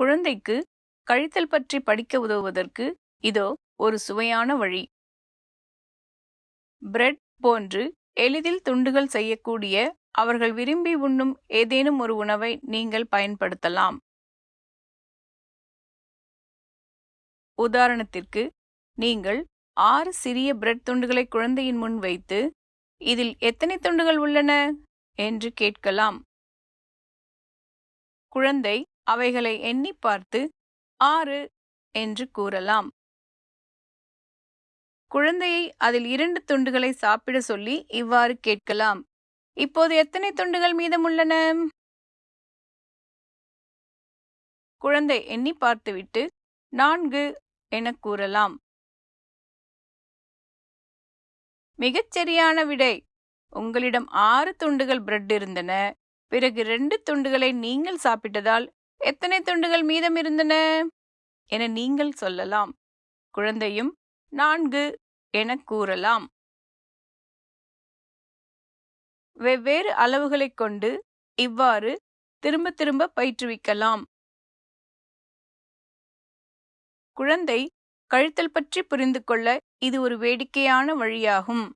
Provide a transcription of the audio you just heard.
குழந்தைக்கு கழித்தல் பற்றி படிக்க உதவுவதற்கு இதோ ஒரு சுவையான வழி. பிரெட் போன்று எளிதில் துண்டுகள் செய்யக்கூடிய அவர்கள் விரும்பி உண்ணும் ஏதேனும் ஒரு உணவை நீங்கள் பயன்படுத்தலாம். உதாரணத்திற்கு நீங்கள் ஆறு சிறிய பிரெட் துண்டுகளை குழந்தையின் முன் வைத்து இதில் எத்தனை துண்டுகள் உள்ளன? என்று கேட்கலாம். குழந்தை அவைகளை எண்ணி பார்த்து ஆறு என்று கூறலாம். குழந்தையை அதில் இரண்டு துண்டுகளை சாப்பிட சொல்லி இவ்வாறு கேட்கலாம். இப்போது எத்தனை துண்டுகள் மீதமுள்ளன? குழந்தை எண்ணி பார்த்துவிட்டு நான்கு என கூறலாம். மிகச் சரியான விடை. உங்களிடம் ஆறு துண்டுகள் பிரெட் இருந்தன. பிறகு ரெண்டு துண்டுகளை நீங்கள் சாப்பிட்டதால் எத்தனை துண்டுகள் மீதம் இருந்தன? என நீங்கள் சொல்லலாம். குழந்தையும் நான்கு என கூறலாம். வெவ்வேறு அளவுகளைக் கொண்டு இவ்வாறு திரும்ப திரும்ப பயிற்றுவிக்கலாம். குழந்தை கழித்தல் பற்றி புரிந்து கொள்ள இது ஒரு வேடிக்கையான வழியாகும்.